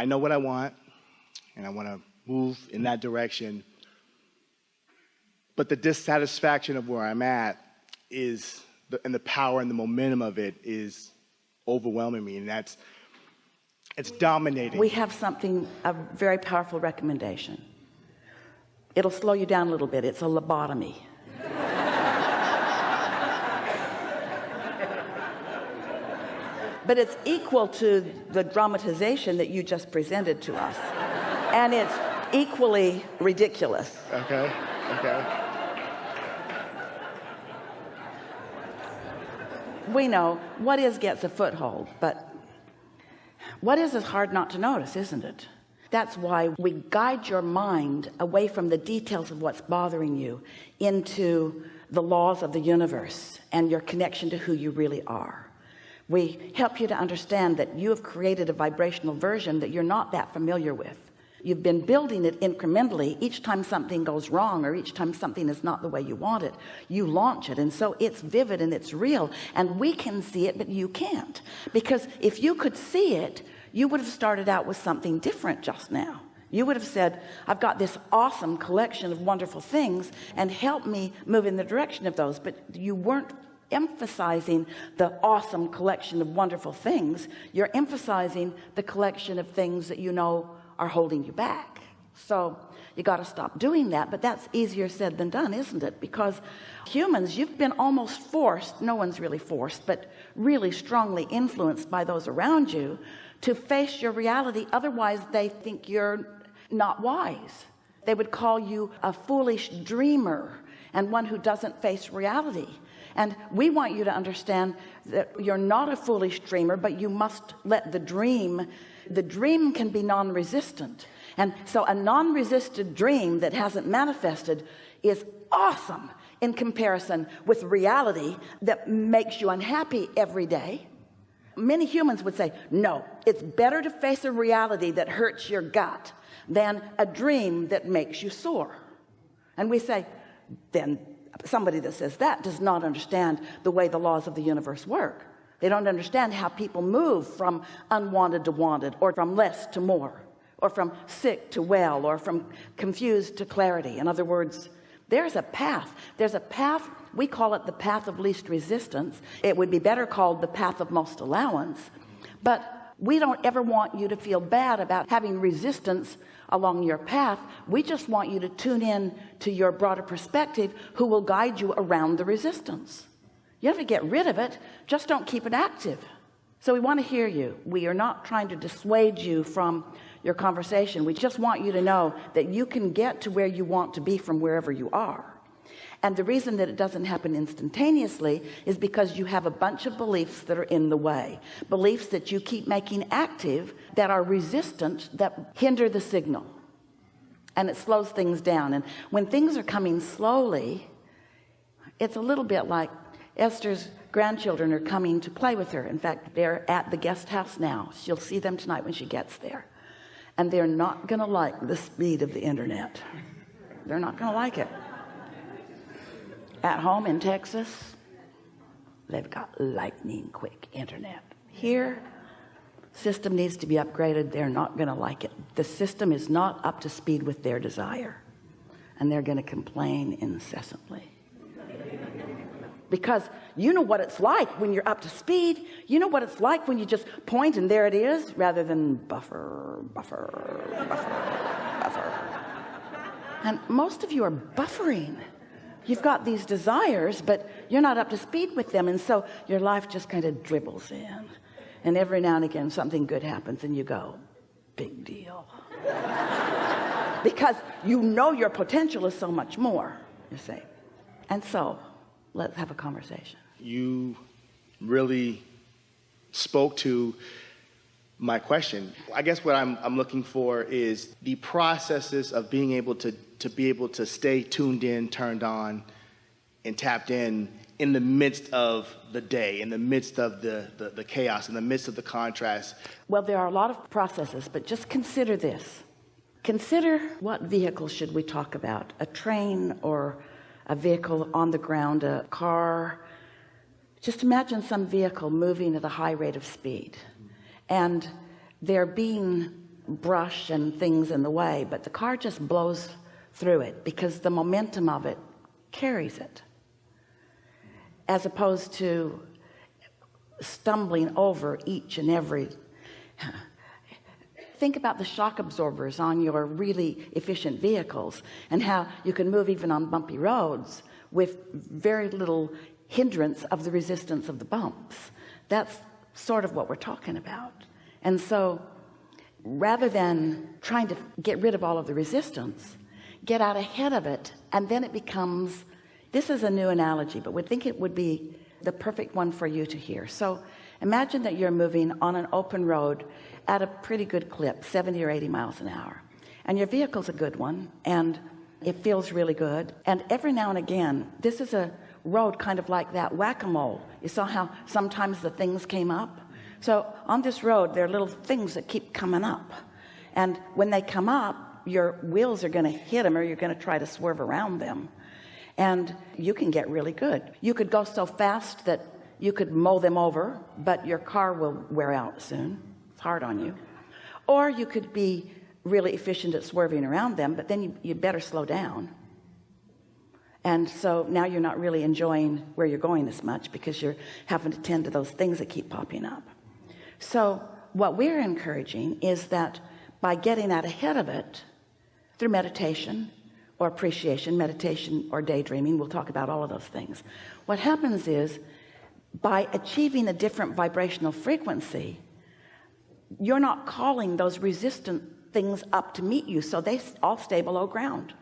I know what I want and I want to move in that direction. But the dissatisfaction of where I'm at is, the, and the power and the momentum of it is overwhelming me. And that's, it's dominating. We have something, a very powerful recommendation. It'll slow you down a little bit. It's a lobotomy. But it's equal to the dramatization that you just presented to us. And it's equally ridiculous. Okay, okay. We know what is gets a foothold, but what is is hard not to notice, isn't it? That's why we guide your mind away from the details of what's bothering you into the laws of the universe and your connection to who you really are. We help you to understand that you have created a vibrational version that you're not that familiar with. You've been building it incrementally each time something goes wrong or each time something is not the way you want it. You launch it and so it's vivid and it's real and we can see it but you can't. Because if you could see it you would have started out with something different just now. You would have said I've got this awesome collection of wonderful things and help me move in the direction of those but you weren't emphasizing the awesome collection of wonderful things you're emphasizing the collection of things that you know are holding you back. So you got to stop doing that but that's easier said than done isn't it? Because humans you've been almost forced no one's really forced but really strongly influenced by those around you to face your reality. Otherwise they think you're not wise. They would call you a foolish dreamer and one who doesn't face reality. And we want you to understand that you're not a foolish dreamer but you must let the dream the dream can be non-resistant. And so a non-resisted dream that hasn't manifested is awesome in comparison with reality that makes you unhappy every day. Many humans would say no it's better to face a reality that hurts your gut than a dream that makes you sore. And we say then somebody that says that does not understand the way the laws of the universe work. They don't understand how people move from unwanted to wanted or from less to more or from sick to well or from confused to clarity. In other words there's a path. There's a path we call it the path of least resistance. It would be better called the path of most allowance. But we don't ever want you to feel bad about having resistance along your path. We just want you to tune in to your broader perspective who will guide you around the resistance. You have to get rid of it. Just don't keep it active. So we want to hear you. We are not trying to dissuade you from your conversation. We just want you to know that you can get to where you want to be from wherever you are and the reason that it doesn't happen instantaneously is because you have a bunch of beliefs that are in the way. Beliefs that you keep making active that are resistant that hinder the signal. And it slows things down. And when things are coming slowly it's a little bit like Esther's grandchildren are coming to play with her. In fact they're at the guest house now. She'll see them tonight when she gets there. And they're not gonna like the speed of the internet. They're not gonna like it at home in Texas they've got lightning quick internet. Here system needs to be upgraded. They're not gonna like it. The system is not up to speed with their desire and they're gonna complain incessantly. Because you know what it's like when you're up to speed. You know what it's like when you just point and there it is rather than buffer buffer buffer buffer. And most of you are buffering you've got these desires but you're not up to speed with them and so your life just kind of dribbles in. And every now and again something good happens and you go big deal. Because you know your potential is so much more you see. And so let's have a conversation. You really spoke to my question. I guess what I'm, I'm looking for is the processes of being able to to be able to stay tuned in turned on and tapped in in the midst of the day in the midst of the, the, the chaos in the midst of the contrast. Well there are a lot of processes but just consider this. Consider what vehicle should we talk about? A train or a vehicle on the ground a car? Just imagine some vehicle moving at a high rate of speed and they're being brush and things in the way but the car just blows through it because the momentum of it carries it as opposed to stumbling over each and every think about the shock absorbers on your really efficient vehicles and how you can move even on bumpy roads with very little hindrance of the resistance of the bumps. That's sort of what we're talking about. And so rather than trying to get rid of all of the resistance get out ahead of it and then it becomes this is a new analogy but we think it would be the perfect one for you to hear. So imagine that you're moving on an open road at a pretty good clip 70 or 80 miles an hour and your vehicle's a good one and it feels really good and every now and again this is a road kind of like that whack-a-mole. You saw how sometimes the things came up? So on this road there are little things that keep coming up. And when they come up your wheels are going to hit them or you're going to try to swerve around them. And you can get really good. You could go so fast that you could mow them over but your car will wear out soon. It's hard on you. Or you could be really efficient at swerving around them but then you, you better slow down and so now you're not really enjoying where you're going as much because you're having to tend to those things that keep popping up. So what we're encouraging is that by getting out ahead of it through meditation or appreciation meditation or daydreaming we'll talk about all of those things. What happens is by achieving a different vibrational frequency you're not calling those resistant things up to meet you so they all stay below ground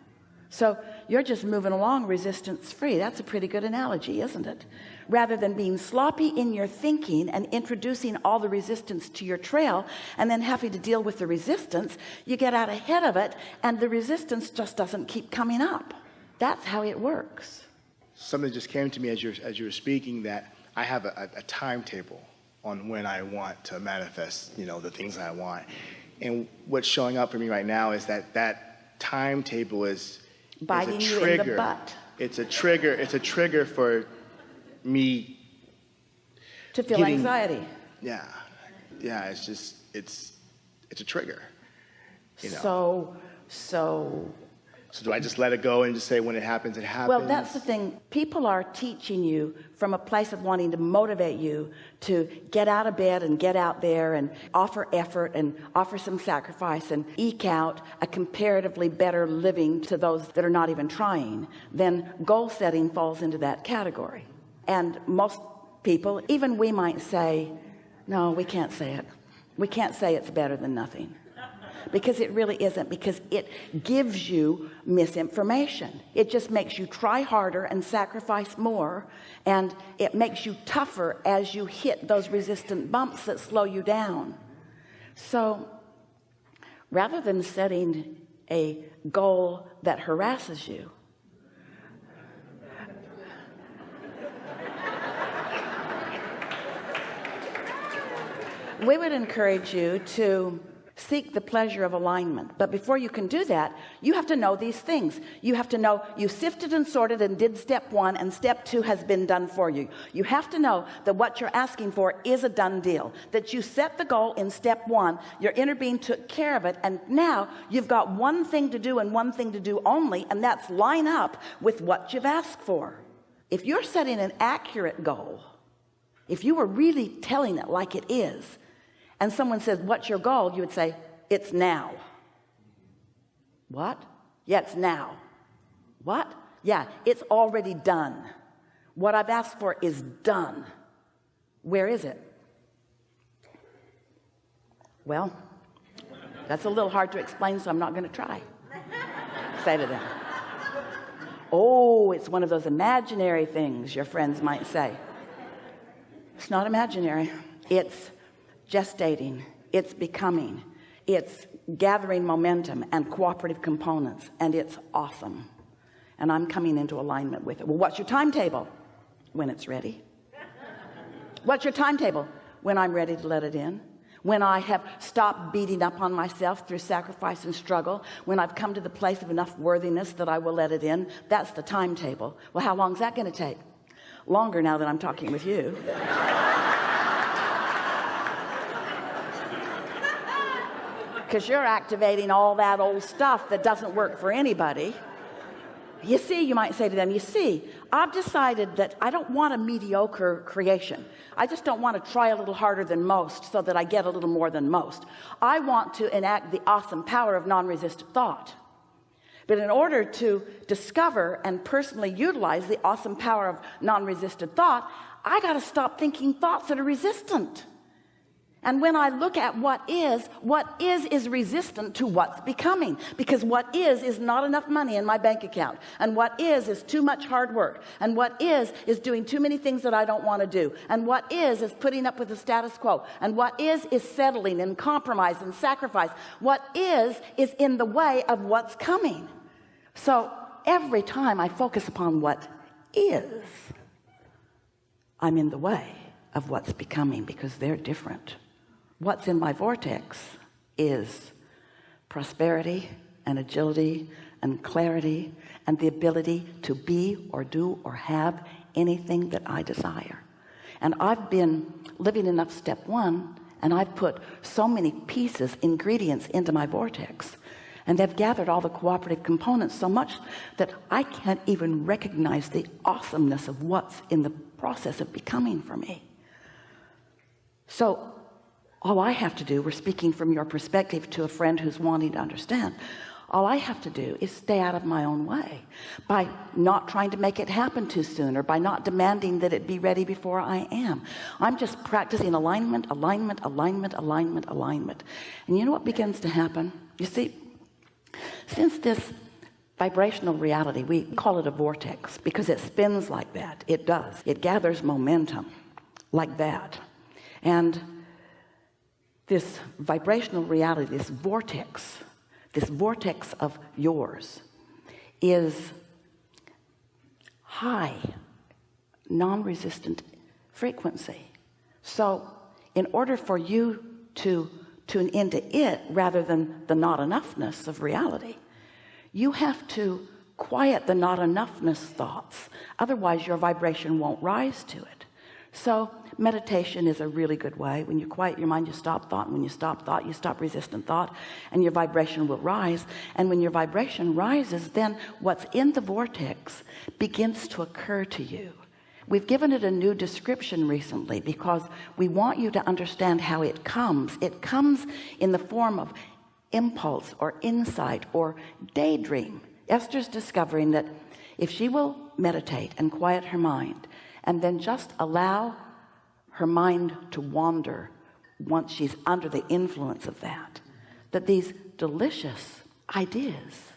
so you're just moving along resistance free that's a pretty good analogy isn't it? Rather than being sloppy in your thinking and introducing all the resistance to your trail and then having to deal with the resistance you get out ahead of it and the resistance just doesn't keep coming up. That's how it works. Something just came to me as you're as you were speaking that I have a, a timetable on when I want to manifest you know the things I want. And what's showing up for me right now is that that timetable is biting you in the butt. It's a trigger it's a trigger for me to feel getting, anxiety. Yeah. Yeah it's just it's it's a trigger you know. So so so do I just let it go and just say when it happens, it happens? Well, that's the thing. People are teaching you from a place of wanting to motivate you to get out of bed and get out there and offer effort and offer some sacrifice and eke out a comparatively better living to those that are not even trying. Then goal setting falls into that category. And most people, even we might say, no, we can't say it. We can't say it's better than nothing because it really isn't because it gives you misinformation. It just makes you try harder and sacrifice more and it makes you tougher as you hit those resistant bumps that slow you down. So rather than setting a goal that harasses you we would encourage you to seek the pleasure of alignment. But before you can do that you have to know these things. You have to know you sifted and sorted and did step one and step two has been done for you. You have to know that what you're asking for is a done deal that you set the goal in step one your inner being took care of it and now you've got one thing to do and one thing to do only and that's line up with what you've asked for. If you're setting an accurate goal if you were really telling it like it is and someone says what's your goal? You would say it's now. What? Yeah it's now. What? Yeah it's already done. What I've asked for is done. Where is it? Well that's a little hard to explain so I'm not going to try. Say to them oh it's one of those imaginary things your friends might say. It's not imaginary. It's gestating it's becoming it's gathering momentum and cooperative components and it's awesome. And I'm coming into alignment with it. Well what's your timetable? When it's ready. What's your timetable? When I'm ready to let it in. When I have stopped beating up on myself through sacrifice and struggle. When I've come to the place of enough worthiness that I will let it in. That's the timetable. Well how long is that going to take? Longer now that I'm talking with you because you're activating all that old stuff that doesn't work for anybody. You see you might say to them you see I've decided that I don't want a mediocre creation. I just don't want to try a little harder than most so that I get a little more than most. I want to enact the awesome power of non-resistant thought. But in order to discover and personally utilize the awesome power of non-resistant thought I got to stop thinking thoughts that are resistant and when I look at what is what is is resistant to what's becoming. Because what is is not enough money in my bank account. And what is is too much hard work. And what is is doing too many things that I don't want to do. And what is is putting up with the status quo. And what is is settling and compromise and sacrifice. What is is in the way of what's coming. So every time I focus upon what is I'm in the way of what's becoming because they're different what's in my vortex is prosperity and agility and clarity and the ability to be or do or have anything that I desire. And I've been living enough step one and I've put so many pieces ingredients into my vortex and they've gathered all the cooperative components so much that I can't even recognize the awesomeness of what's in the process of becoming for me. So all I have to do we're speaking from your perspective to a friend who's wanting to understand. All I have to do is stay out of my own way by not trying to make it happen too soon or by not demanding that it be ready before I am. I'm just practicing alignment alignment alignment alignment alignment. And you know what begins to happen? You see since this vibrational reality we call it a vortex because it spins like that. It does. It gathers momentum like that. And this vibrational reality this vortex this vortex of yours is high non-resistant frequency. So in order for you to tune into it rather than the not enoughness of reality you have to quiet the not enoughness thoughts. Otherwise your vibration won't rise to it. So meditation is a really good way. When you quiet your mind you stop thought and when you stop thought you stop resistant thought and your vibration will rise. And when your vibration rises then what's in the vortex begins to occur to you. We've given it a new description recently because we want you to understand how it comes. It comes in the form of impulse or insight or daydream. Esther's discovering that if she will meditate and quiet her mind and then just allow her mind to wander once she's under the influence of that. That these delicious ideas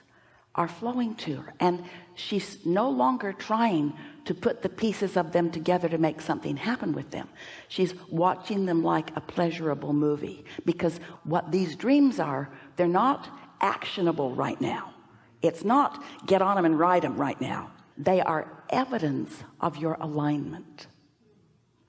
are flowing to her and she's no longer trying to put the pieces of them together to make something happen with them. She's watching them like a pleasurable movie because what these dreams are they're not actionable right now. It's not get on them and ride them right now. They are evidence of your alignment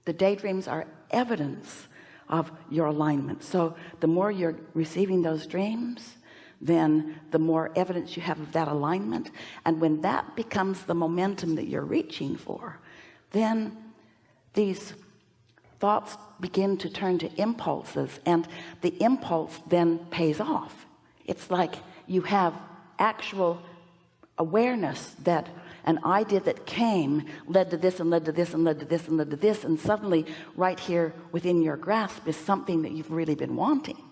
the daydreams are evidence of your alignment. So the more you're receiving those dreams then the more evidence you have of that alignment. And when that becomes the momentum that you're reaching for then these thoughts begin to turn to impulses and the impulse then pays off. It's like you have actual awareness that an idea that came led to this and led to this and led to this and led to this and suddenly right here within your grasp is something that you've really been wanting.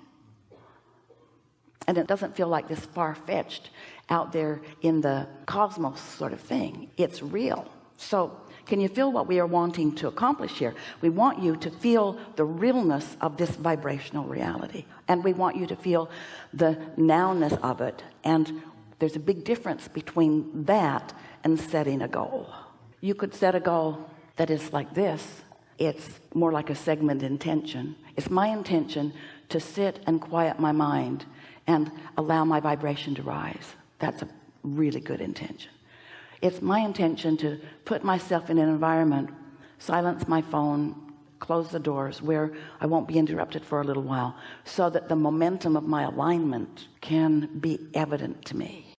And it doesn't feel like this far-fetched out there in the cosmos sort of thing. It's real. So can you feel what we are wanting to accomplish here? We want you to feel the realness of this vibrational reality and we want you to feel the nowness of it. And there's a big difference between that and setting a goal. You could set a goal that is like this. It's more like a segment intention. It's my intention to sit and quiet my mind and allow my vibration to rise. That's a really good intention. It's my intention to put myself in an environment silence my phone close the doors where I won't be interrupted for a little while so that the momentum of my alignment can be evident to me